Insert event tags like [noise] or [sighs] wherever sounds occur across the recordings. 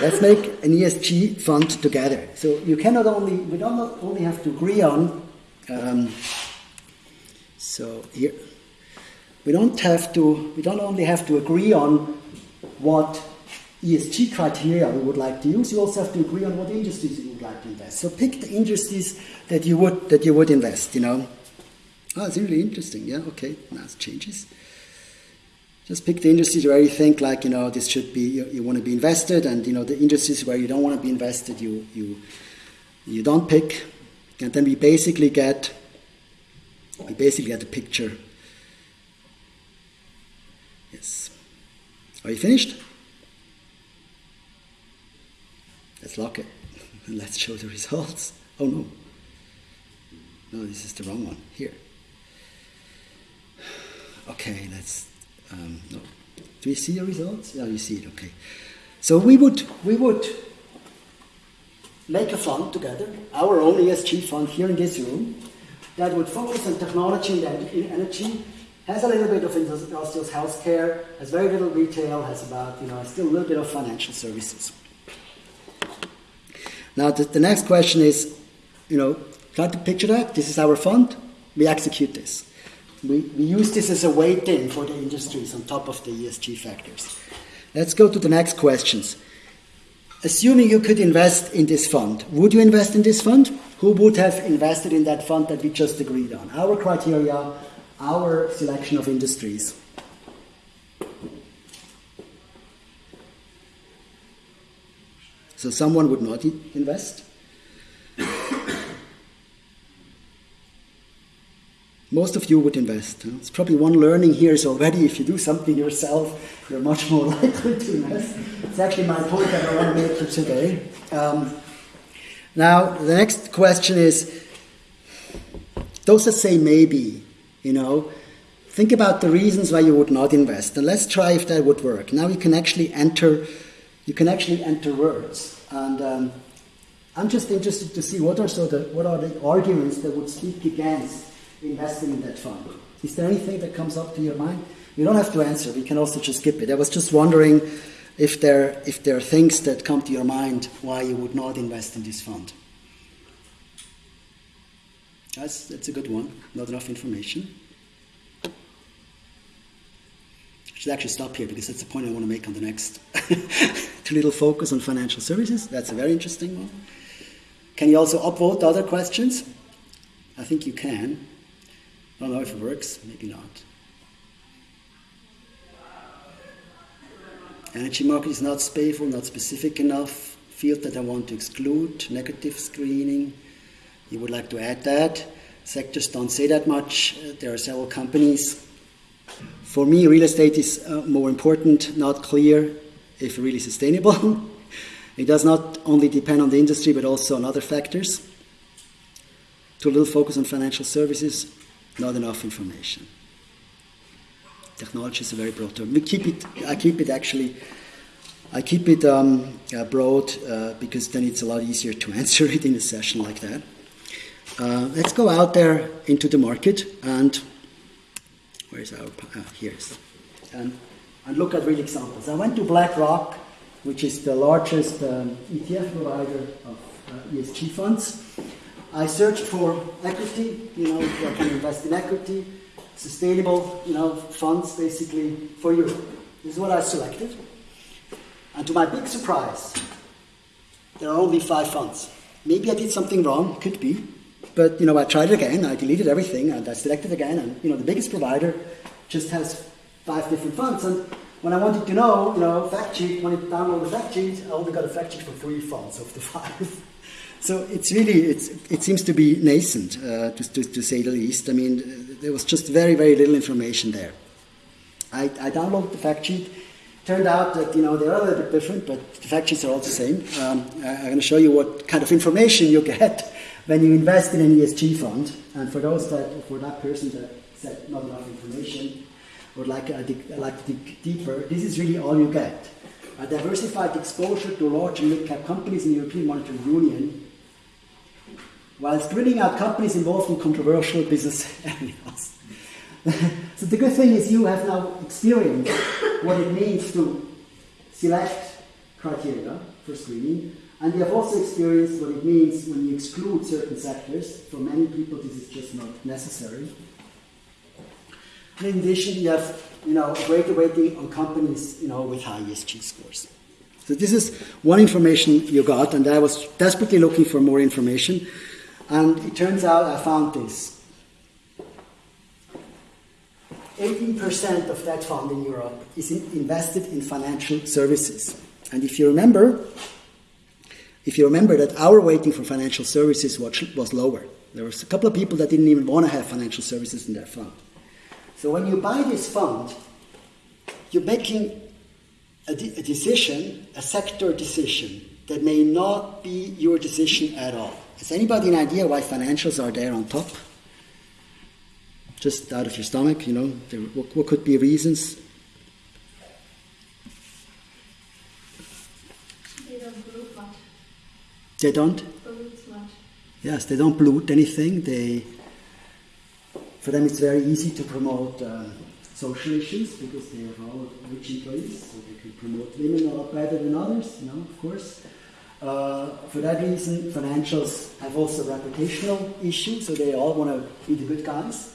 let's make an ESG fund together. So you cannot only, we don't only have to agree on, um, so here, we don't have to, we don't only have to agree on what ESG criteria we would like to use, you also have to agree on what industries you would like to invest. So pick the industries that you would, that you would invest, you know. Oh, it's really interesting, yeah, okay, it changes. Just pick the industries where you think like, you know, this should be, you, you want to be invested, and, you know, the industries where you don't want to be invested, you, you, you don't pick. And then we basically get, we basically get a picture. Yes. Are you finished? Let's lock it. [laughs] and let's show the results. Oh no. No, this is the wrong one. Here. [sighs] Okay, let's um, no. Do you see the results? Yeah, you see it. Okay. So we would we would make a fund together, our own ESG fund here in this room, that would focus on technology and energy, has a little bit of industrial healthcare, has very little retail, has about you know still a little bit of financial services. Now the, the next question is, you know, try to picture that. This is our fund. We execute this. We, we use this as a weighting for the industries on top of the ESG factors. Let's go to the next questions. Assuming you could invest in this fund, would you invest in this fund? Who would have invested in that fund that we just agreed on? Our criteria, our selection of industries. So someone would not invest. Most of you would invest. It's probably one learning here is already if you do something yourself, you're much more [laughs] likely to invest. It's actually my point that I want to make for today. Um, now, the next question is those that say maybe, you know, think about the reasons why you would not invest, and let's try if that would work. Now you can actually enter, you can actually enter words, and um, I'm just interested to see what are so the what are the arguments that would speak against investing in that fund. Is there anything that comes up to your mind? You don't have to answer. We can also just skip it. I was just wondering if there if there are things that come to your mind why you would not invest in this fund. That's that's a good one. Not enough information. I should actually stop here because that's the point I want to make on the next. [laughs] Too little focus on financial services. That's a very interesting one. Can you also upvote other questions? I think you can. I don't know if it works, maybe not. Energy market is not spatial, not specific enough. Field that I want to exclude, negative screening. You would like to add that. Sectors don't say that much. There are several companies. For me, real estate is uh, more important, not clear if really sustainable. [laughs] it does not only depend on the industry, but also on other factors. Too little focus on financial services, not enough information. Technology is a very broad term. We keep it. I keep it actually. I keep it um, uh, broad uh, because then it's a lot easier to [laughs] answer it in a session like that. Uh, let's go out there into the market and where's our uh, here's and, and look at real examples. I went to BlackRock, which is the largest um, ETF provider of uh, ESG funds, I searched for equity, you know, I can invest in equity, sustainable, you know, funds basically for Europe. This is what I selected. And to my big surprise, there are only five funds. Maybe I did something wrong, could be. But, you know, I tried it again, I deleted everything, and I selected again, and, you know, the biggest provider just has five different funds. And when I wanted to know, you know, fact sheet, when I download the fact sheet, I only got a fact sheet for three funds of the [laughs] five. So it's really, it's, it seems to be nascent, uh, to, to, to, say the least. I mean, there was just very, very little information there. I, I downloaded the fact sheet. Turned out that, you know, they're a little bit different, but the fact sheets are all the same. Um, I'm going to show you what kind of information you get [laughs] when you invest in an ESG fund. And for those that, for that person that said not enough information, would like, uh, dig, like to dig deeper, this is really all you get. A diversified exposure to large and mid-cap companies in the European Monetary Union while screening out companies involved in controversial business areas. [laughs] so the good thing is you have now experienced what it means to select criteria for screening. And you have also experienced what it means when you exclude certain sectors. For many people, this is just not necessary. And in addition, you have you know, a greater weighting on companies you know, with high ESG scores. So this is one information you got, and I was desperately looking for more information. And it turns out I found this. 18% of that fund in Europe is in invested in financial services. And if you remember, if you remember that our weighting for financial services was lower. There was a couple of people that didn't even want to have financial services in their fund. So when you buy this fund, you're making a, de- a decision, a sector decision, that may not be your decision at all. Has anybody an idea why financials are there on top? Just out of your stomach, you know, there, what, what could be reasons? They don't pollute much. They don't? Pollute much. Yes, they don't pollute anything. They, for them, it's very easy to promote uh, social issues because they have all rich employees, so they can promote women a lot better than others, you know, of course. Uh, for that reason, financials have also reputational issues, so they all want to be the good guys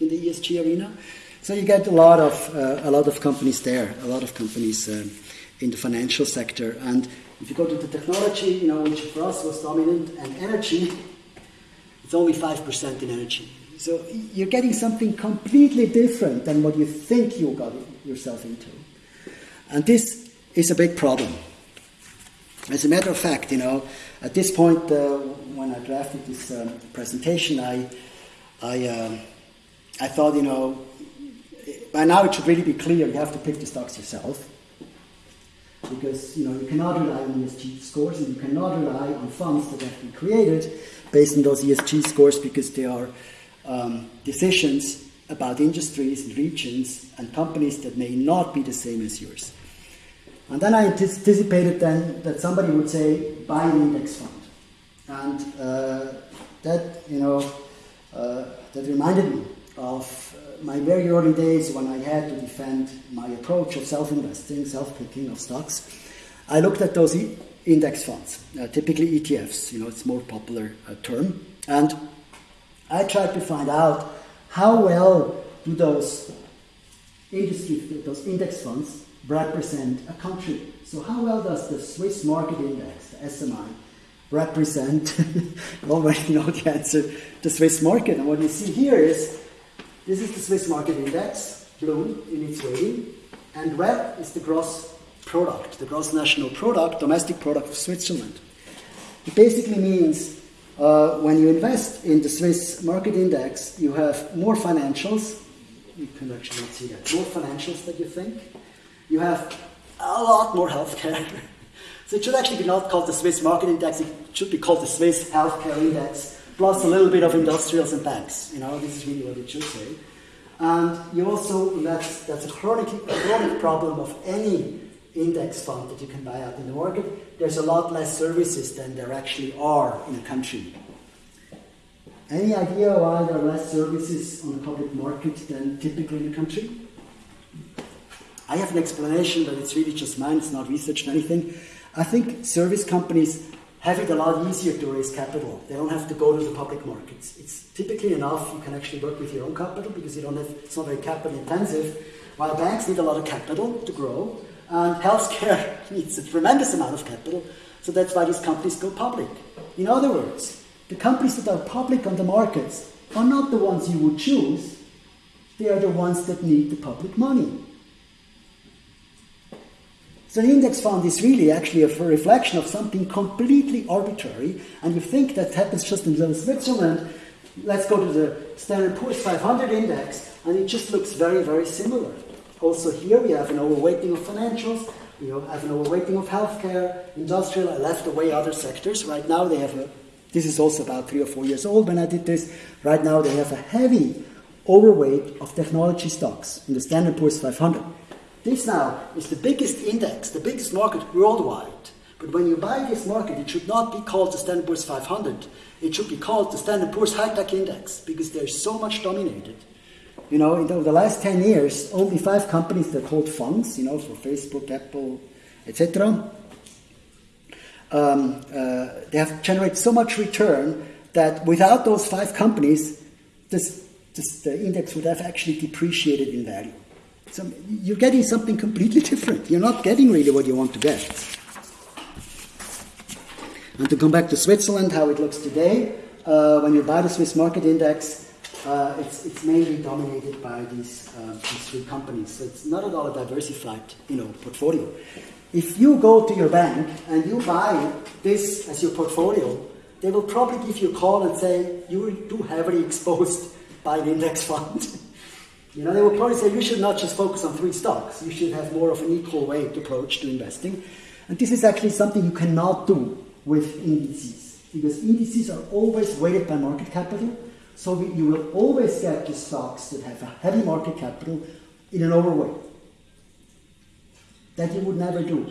in the ESG arena. So you get a lot of uh, a lot of companies there, a lot of companies um, in the financial sector. And if you go to the technology, you know, which for us was dominant, and energy, it's only five percent in energy. So you're getting something completely different than what you think you got yourself into. And this is a big problem. As a matter of fact, you know, at this point, uh, when I drafted this um, presentation, I, I, uh, I thought, you know, by now it should really be clear you have to pick the stocks yourself. Because, you know, you cannot rely on ESG scores and you cannot rely on funds that have been created based on those ESG scores because they are um, decisions about industries and regions and companies that may not be the same as yours. And then I anticipated then that somebody would say, buy an index fund. And uh, that, you know, uh, that reminded me of uh, my very early days when I had to defend my approach of self-investing, self-picking of stocks. I looked at those e- index funds, uh, typically ETFs, you know, it's a more popular uh, term. And I tried to find out how well do those industry, those index funds represent a country. So how well does the Swiss market index, the SMI, represent, [laughs] already know the answer, the Swiss market. And what you see here is, this is the Swiss market index, blue in its weighting, and red is the gross product, the gross national product, domestic product of Switzerland. It basically means uh, when you invest in the Swiss market index, you have more financials. You can actually not see that. More financials than you think. You have a lot more healthcare. [laughs] so it should actually be not called the Swiss market index. It should be called the Swiss healthcare index, plus a little bit of industrials and banks. You know, this is really what it should say. And you also that's that's a chronic a chronic problem of any index fund that you can buy out in the market, there's a lot less services than there actually are in a country. Any idea why there are less services on the public market than typically in a country? I have an explanation, but it's really just mine, it's not researched anything. I think service companies have it a lot easier to raise capital. They don't have to go to the public markets. It's typically enough you can actually work with your own capital because you don't have it's not very capital intensive. While banks need a lot of capital to grow, and healthcare [laughs] needs a tremendous amount of capital, so that's why these companies go public. In other words, the companies that are public on the markets are not the ones you would choose, they are the ones that need the public money. So the index fund is really actually a reflection of something completely arbitrary, and you think that happens just in Switzerland. Let's go to the Standard Poor's 500 index, and it just looks very, very similar. Also here we have an overweighting of financials, we have an overweighting of healthcare, industrial, I left away other sectors. Right now they have a, this is also about three or four years old when I did this, right now they have a heavy overweight of technology stocks in the Standard Poor's 500. This now is the biggest index, the biggest market worldwide. But when you buy this market, it should not be called the Standard Poor's 500. It should be called the Standard Poor's High Tech Index because they're so much dominated you know, in the last 10 years, only five companies that hold funds, you know, for Facebook, Apple, etc., um, uh, they have generated so much return that without those five companies, this, this, the index would have actually depreciated in value. So you're getting something completely different. You're not getting really what you want to get. And to come back to Switzerland, how it looks today, uh, when you buy the Swiss market index, uh, it's, it's mainly dominated by these, uh, these three companies. So it's not at all a diversified you know, portfolio. If you go to your bank and you buy this as your portfolio, they will probably give you a call and say, you are too heavily exposed by the index fund. [laughs] you know, they will probably say, you should not just focus on three stocks. You should have more of an equal weight approach to investing. And this is actually something you cannot do with indices, because indices are always weighted by market capital so we, you will always get the stocks that have a heavy market capital in an overweight. That you would never do.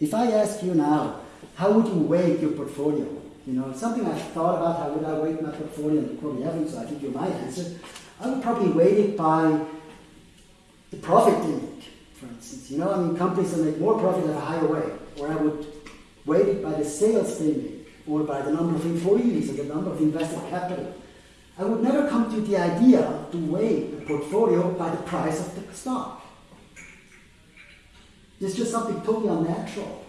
If I ask you now, how would you weight your portfolio? You know, something I've thought about, how would I weight my portfolio, you probably haven't, so I give you my answer. I would probably weight it by the profit they make, for instance. You know, I mean, companies that make more profit have a higher weight. Or I would weight it by the sales they make, or by the number of employees, or the number of invested capital. I would never come to the idea to weigh a portfolio by the price of the stock. It's just something totally unnatural.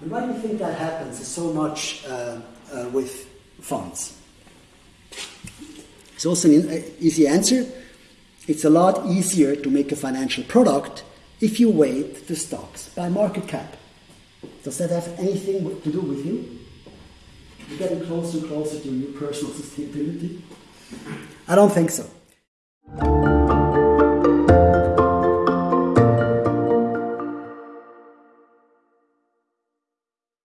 And why do you think that happens so much uh, uh, with funds? It's also an uh, easy answer. It's a lot easier to make a financial product if you weight the stocks by market cap. Does that have anything to do with you? You're getting closer and closer to your personal sustainability? I don't think so.